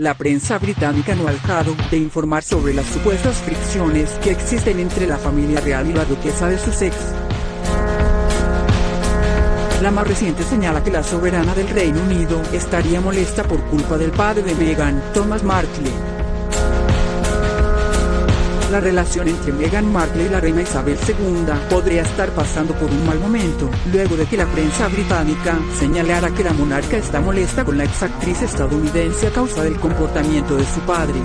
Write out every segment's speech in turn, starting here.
La prensa británica no ha dejado de informar sobre las supuestas fricciones que existen entre la familia real y la duquesa de Sussex. La más reciente señala que la soberana del Reino Unido estaría molesta por culpa del padre de Meghan, Thomas Markle. La relación entre Meghan Markle y la reina Isabel II podría estar pasando por un mal momento, luego de que la prensa británica señalara que la monarca está molesta con la exactriz estadounidense a causa del comportamiento de su padre.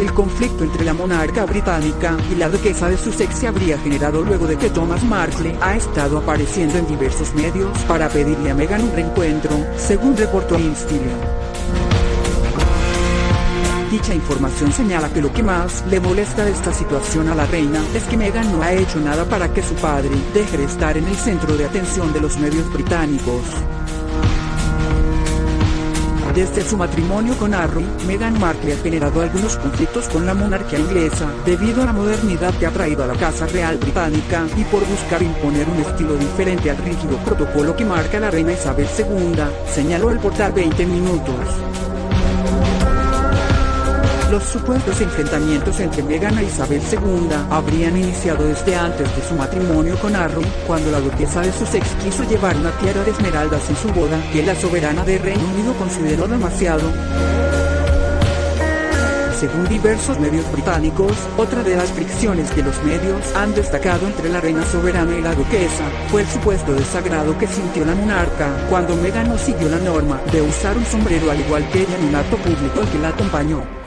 El conflicto entre la monarca británica y la duquesa de Sussex se habría generado luego de que Thomas Markle ha estado apareciendo en diversos medios para pedirle a Meghan un reencuentro, según reportó InStyle. Dicha información señala que lo que más le molesta de esta situación a la reina es que Meghan no ha hecho nada para que su padre deje de estar en el centro de atención de los medios británicos. Desde su matrimonio con Harry, Meghan Markle ha generado algunos conflictos con la monarquía inglesa, debido a la modernidad que ha traído a la Casa Real Británica, y por buscar imponer un estilo diferente al rígido protocolo que marca la reina Isabel II, señaló el portal 20 Minutos. Los supuestos enfrentamientos entre Meghan e Isabel II habrían iniciado desde antes de su matrimonio con Harry, cuando la duquesa de Sussex quiso llevar una tiara de esmeraldas en su boda, que la soberana de Reino Unido consideró demasiado. Según diversos medios británicos, otra de las fricciones que los medios han destacado entre la reina soberana y la duquesa, fue el supuesto desagrado que sintió la monarca, cuando Meghan no siguió la norma de usar un sombrero al igual que ella en un acto público que la acompañó.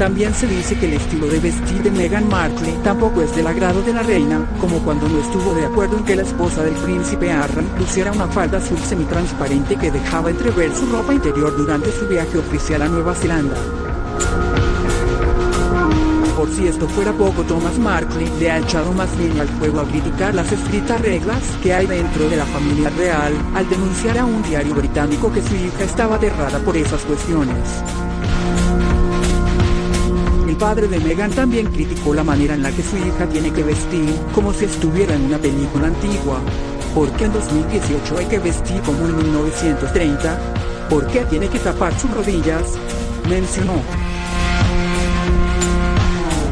También se dice que el estilo de vestir de Meghan Markle tampoco es del agrado de la reina, como cuando no estuvo de acuerdo en que la esposa del príncipe Harry luciera una falda azul semitransparente que dejaba entrever su ropa interior durante su viaje oficial a Nueva Zelanda. Por si esto fuera poco, Thomas Markle le ha echado más leña al fuego a criticar las estrictas reglas que hay dentro de la familia real, al denunciar a un diario británico que su hija estaba aterrada por esas cuestiones. Padre de Meghan también criticó la manera en la que su hija tiene que vestir, como si estuviera en una película antigua. ¿Por qué en 2018 hay que vestir como en 1930? ¿Por qué tiene que tapar sus rodillas? Mencionó.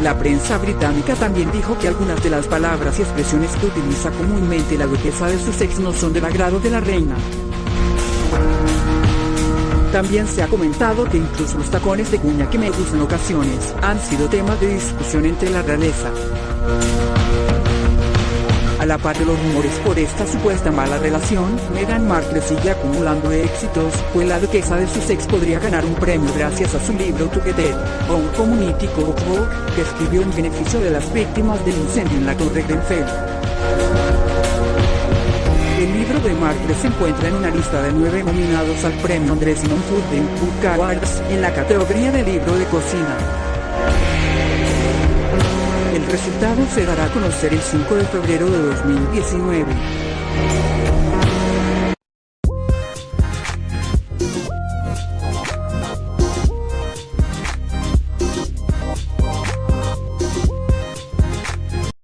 La prensa británica también dijo que algunas de las palabras y expresiones que utiliza comúnmente la duquesa de Sussex no son del agrado de la reina. También se ha comentado que incluso los tacones de cuña que me gustan ocasiones han sido tema de discusión entre la realeza. A la par de los rumores por esta supuesta mala relación, Meghan Markle sigue acumulando éxitos, pues la duquesa de Sussex podría ganar un premio gracias a su libro Together, un Community Cookbook, que escribió en beneficio de las víctimas del incendio en la Torre Grenfell. Markle se encuentra en una lista de nueve nominados al premio Andrés Food Book Awards en la categoría de libro de cocina. El resultado se dará a conocer el 5 de febrero de 2019.